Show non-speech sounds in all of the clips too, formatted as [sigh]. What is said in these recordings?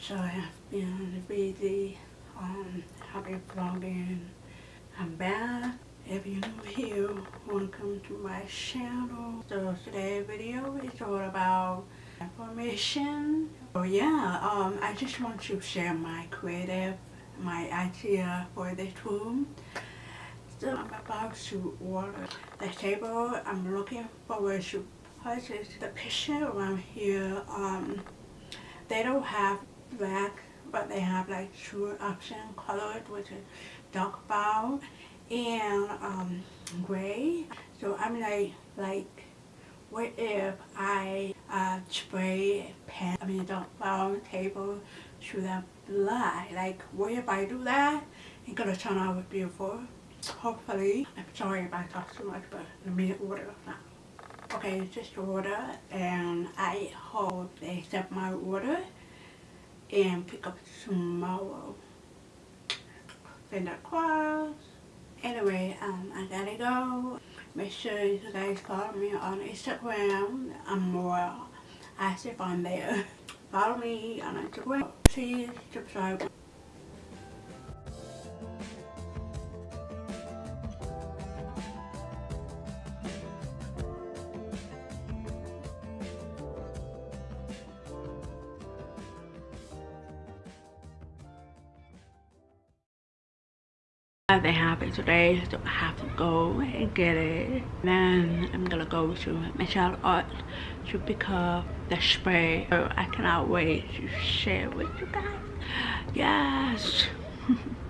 So I have been busy. Um, I've been vlogging. I'm back. If you're new here, welcome to my channel. So today's video is all about information. So yeah, um, I just want to share my creative, my idea for this room. So I'm about to order the table. I'm looking forward to purchase the picture around here. Um, they don't have black, but they have like two option colored, which is dark brown and um, gray. So I'm like, like, what if I uh, spray pen, I mean dark brown table to the black? Like, what if I do that? It's gonna turn out beautiful. Hopefully, I'm sorry if I talk too much, but let me order now. Okay, just order and I hope they accept my order and pick up tomorrow. Send Finger crossed. Anyway, um, I gotta go. Make sure you guys follow me on Instagram. I'm more active on there. [laughs] Follow me on Instagram. Please subscribe. They have it today so I have to go and get it. Then I'm gonna go to Michelle Art to pick up the spray. So I cannot wait to share with you guys. Yes [laughs]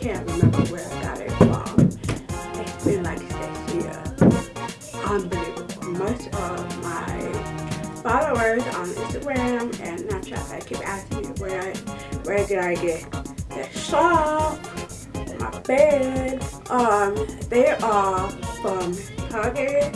can't remember where I got it from. It's been like six years. Unbelievable. Most of my followers on Instagram and Snapchat, I keep asking me where, where did I get the shawl, my bed. Um, they are from Target,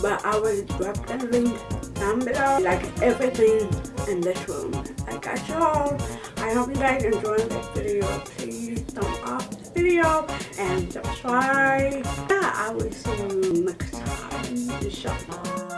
but I will drop the link down below. Like everything in this room. I got y'all. I hope you guys enjoyed this video. Please thumb up the video and subscribe. Yeah, I will see you next time. Inshallah.